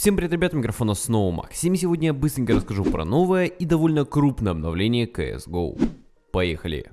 Всем привет, ребята, микрофона снова Максим. Сегодня я быстренько расскажу про новое и довольно крупное обновление CSGO. Поехали!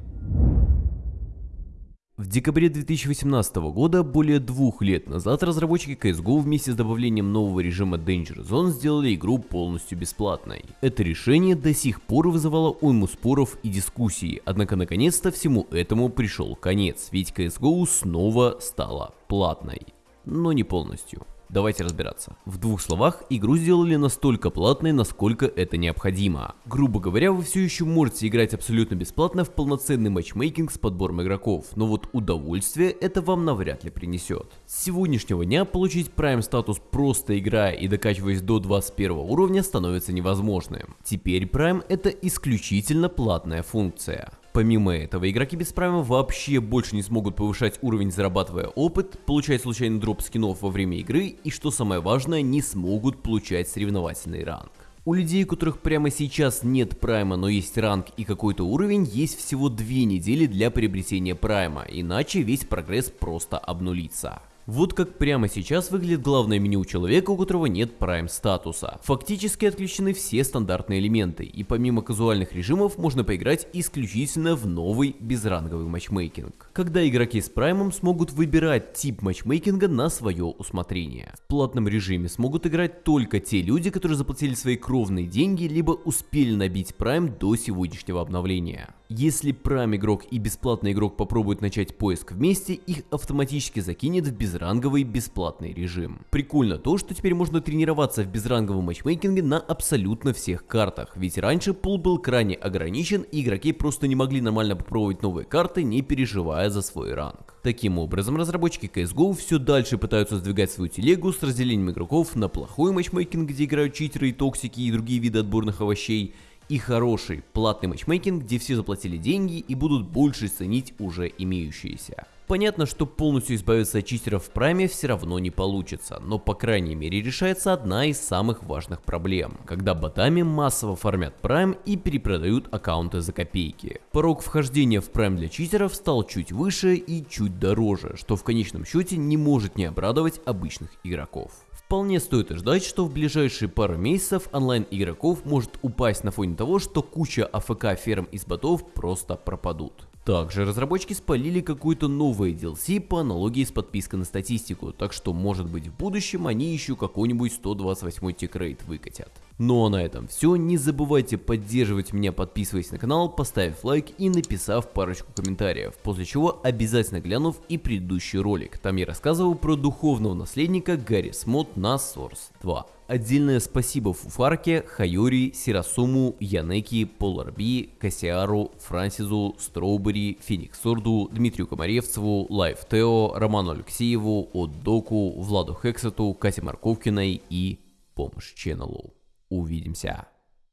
В декабре 2018 года, более двух лет назад, разработчики CSGO вместе с добавлением нового режима Danger Zone сделали игру полностью бесплатной. Это решение до сих пор вызывало уйму споров и дискуссий, однако наконец-то всему этому пришел конец, ведь CSGO снова стала платной. Но не полностью. Давайте разбираться. В двух словах, игру сделали настолько платной, насколько это необходимо. Грубо говоря, вы все еще можете играть абсолютно бесплатно в полноценный матчмейкинг с подбором игроков, но вот удовольствие это вам навряд ли принесет. С сегодняшнего дня получить Prime статус просто играя и докачиваясь до 21 уровня становится невозможным. Теперь Prime это исключительно платная функция. Помимо этого, игроки без прайма вообще больше не смогут повышать уровень, зарабатывая опыт, получать случайный дроп скинов во время игры и, что самое важное, не смогут получать соревновательный ранг. У людей, у которых прямо сейчас нет прайма, но есть ранг и какой-то уровень, есть всего две недели для приобретения прайма, иначе весь прогресс просто обнулится. Вот как прямо сейчас выглядит главное меню у человека, у которого нет Prime статуса. Фактически отключены все стандартные элементы, и помимо казуальных режимов можно поиграть исключительно в новый безранговый матчмейкинг. Когда игроки с Prime смогут выбирать тип матчмейкинга на свое усмотрение. В платном режиме смогут играть только те люди, которые заплатили свои кровные деньги, либо успели набить Prime до сегодняшнего обновления. Если Prime игрок и бесплатный игрок попробуют начать поиск вместе, их автоматически закинет в безранговый бесплатный режим. Прикольно то, что теперь можно тренироваться в безранговом матчмейкинге на абсолютно всех картах, ведь раньше пул был крайне ограничен и игроки просто не могли нормально попробовать новые карты, не переживая за свой ранг. Таким образом, разработчики CSGO все дальше пытаются сдвигать свою телегу с разделением игроков на плохой матчмейкинг, где играют читеры и токсики и другие виды отборных овощей, и хороший платный матчмейкинг, где все заплатили деньги и будут больше ценить уже имеющиеся. Понятно, что полностью избавиться от читеров в прайме все равно не получится, но по крайней мере решается одна из самых важных проблем, когда ботами массово фармят прайм и перепродают аккаунты за копейки. Порог вхождения в прайм для читеров стал чуть выше и чуть дороже, что в конечном счете не может не обрадовать обычных игроков. Вполне стоит ждать, что в ближайшие пару месяцев онлайн игроков может упасть на фоне того, что куча АФК ферм из ботов просто пропадут. Также разработчики спалили какой-то новый DLC по аналогии с подпиской на статистику, так что может быть в будущем они еще какой-нибудь 128 тикрейт выкатят. Ну а на этом все, не забывайте поддерживать меня подписываясь на канал, поставив лайк и написав парочку комментариев, после чего обязательно глянув и предыдущий ролик, там я рассказывал про духовного наследника Гарри Смот на Source 2. Отдельное спасибо Фуфарке, Хайори, Сирасуму, Янеки, Поларби, Кассиару, Франсизу, Строубери, Фениксорду, Дмитрию Комаревцеву, Лайф Тео, Роману Алексееву, Отдоку, Владу Хексету, Кате Марковкиной и Помощь Ченнелу. Увидимся!